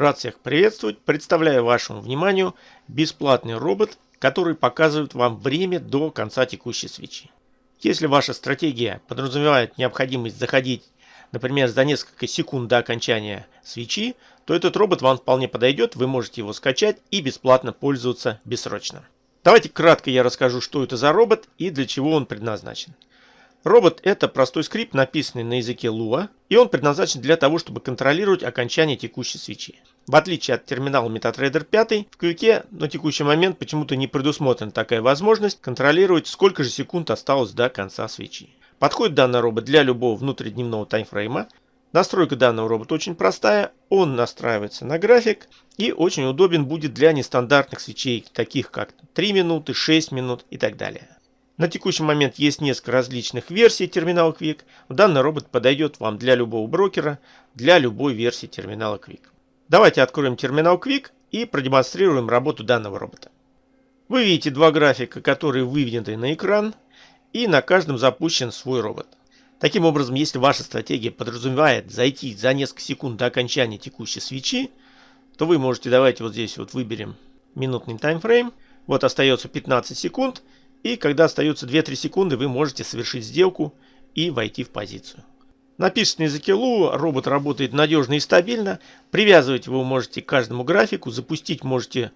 Рад всех приветствовать. Представляю вашему вниманию бесплатный робот, который показывает вам время до конца текущей свечи. Если ваша стратегия подразумевает необходимость заходить, например, за несколько секунд до окончания свечи, то этот робот вам вполне подойдет, вы можете его скачать и бесплатно пользоваться бессрочно. Давайте кратко я расскажу, что это за робот и для чего он предназначен. Робот это простой скрипт, написанный на языке Lua, и он предназначен для того, чтобы контролировать окончание текущей свечи. В отличие от терминала MetaTrader 5, в Quick на текущий момент почему-то не предусмотрена такая возможность контролировать, сколько же секунд осталось до конца свечи. Подходит данный робот для любого внутридневного таймфрейма. Настройка данного робота очень простая, он настраивается на график и очень удобен будет для нестандартных свечей, таких как 3 минуты, 6 минут и так далее. На текущий момент есть несколько различных версий терминала Quick. Данный робот подойдет вам для любого брокера, для любой версии терминала Quick. Давайте откроем терминал Quick и продемонстрируем работу данного робота. Вы видите два графика, которые выведены на экран, и на каждом запущен свой робот. Таким образом, если ваша стратегия подразумевает зайти за несколько секунд до окончания текущей свечи, то вы можете, давайте вот здесь вот выберем минутный таймфрейм. Вот остается 15 секунд. И когда остается 2-3 секунды, вы можете совершить сделку и войти в позицию. Написано на языке Lua, робот работает надежно и стабильно. Привязывать его можете к каждому графику, запустить можете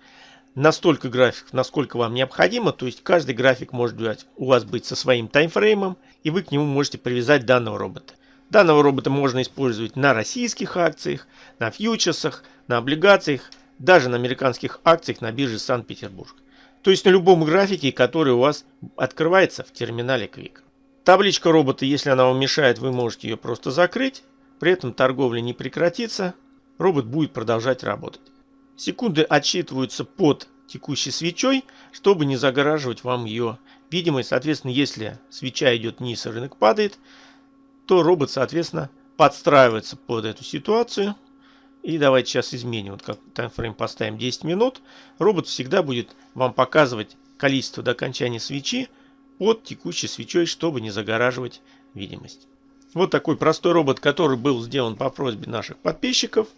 настолько графиков, насколько вам необходимо. То есть каждый график может у вас быть со своим таймфреймом, и вы к нему можете привязать данного робота. Данного робота можно использовать на российских акциях, на фьючерсах, на облигациях, даже на американских акциях на бирже Санкт-Петербург. То есть на любом графике, который у вас открывается в терминале Quick. Табличка робота, если она вам мешает, вы можете ее просто закрыть. При этом торговля не прекратится. Робот будет продолжать работать. Секунды отсчитываются под текущей свечой, чтобы не загораживать вам ее видимость. Соответственно, если свеча идет вниз, и рынок падает, то робот, соответственно, подстраивается под эту ситуацию и давайте сейчас изменим. Вот как таймфрейм поставим 10 минут. Робот всегда будет вам показывать количество до окончания свечи под текущей свечой, чтобы не загораживать видимость. Вот такой простой робот, который был сделан по просьбе наших подписчиков.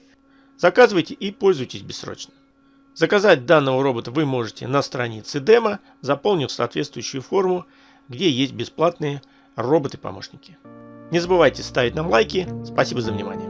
Заказывайте и пользуйтесь бессрочно. Заказать данного робота вы можете на странице демо, заполнив соответствующую форму, где есть бесплатные роботы-помощники. Не забывайте ставить нам лайки. Спасибо за внимание.